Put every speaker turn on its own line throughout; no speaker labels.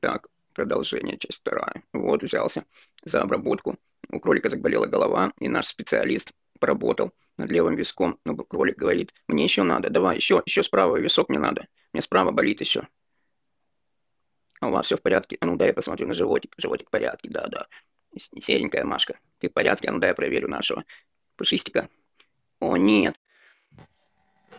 Так, продолжение, часть вторая. Вот, взялся за обработку. У кролика заболела голова, и наш специалист поработал над левым виском. Но кролик говорит, мне еще надо, давай, еще, еще справа висок мне надо. Мне справа болит еще. А у вас все в порядке? А ну дай я посмотрю на животик. Животик в порядке, да, да. Серенькая Машка, ты в порядке? А ну дай я проверю нашего пушистика. О, нет.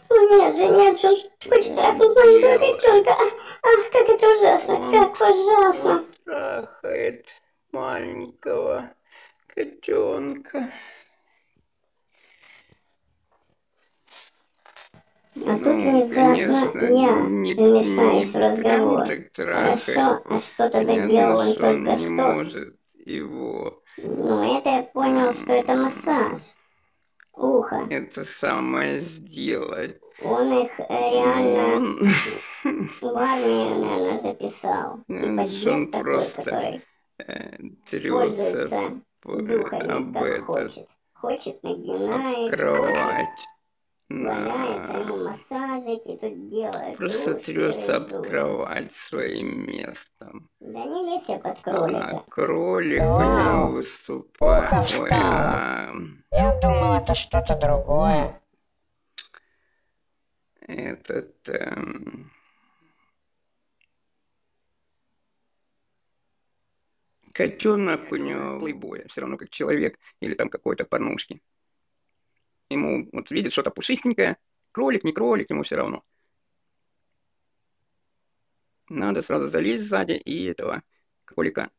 Нет же, нет же, хочет трахнуть маленького котенка. Ах, как это ужасно, как ужасно.
Трахает маленького котенка.
А тут внезапно я
не,
вмешаюсь
не
в разговор. Хорошо, а что тогда делал он
он
только что?
может его.
Ну, это я понял, что это массаж. Ухо.
Это самое сделать.
Он их э, реально
Он,
в армию, наверное, записал. Типа
Он
дед такой,
просто
который
э,
пользуется духами,
об
как
этот,
хочет. Хочет, нагинает, хочет,
кровать.
валяется, ему массажики тут делает.
Просто трется об кровать своим местом.
Да не лезь я под
А
кролика.
кролик у
Вау.
него выступает.
Ухо встало.
а,
Я думал, это что-то другое.
этот... эм, Котенок у него плейбоя, все равно как человек или там какой-то порнушки. Ему вот видит что-то пушистенькое, кролик, не кролик, ему все равно. Надо сразу залезть сзади и этого кролика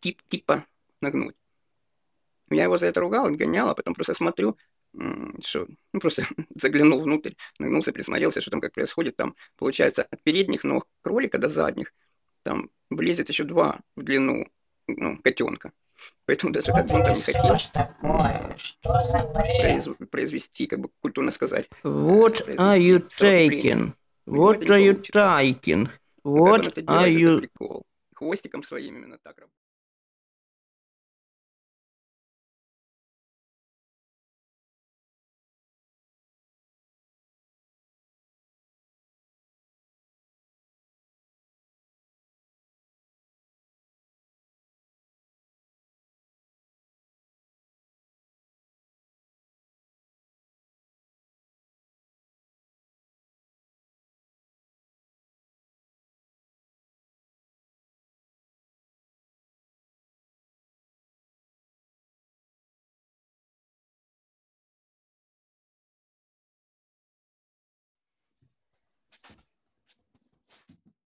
тип типа нагнуть. Я его за это ругал, гонял, а потом просто смотрю, что, ну просто заглянул внутрь, нагнулся, присмотрелся, что там как происходит. Там, получается, от передних ног кролика до задних, там влезет еще два в длину, ну, котенка. Поэтому даже как бы он там не хотел произ- произвести, как бы культурно сказать,
What are you taking? What are you taking? What are you.
Хвостиком своим именно так работает.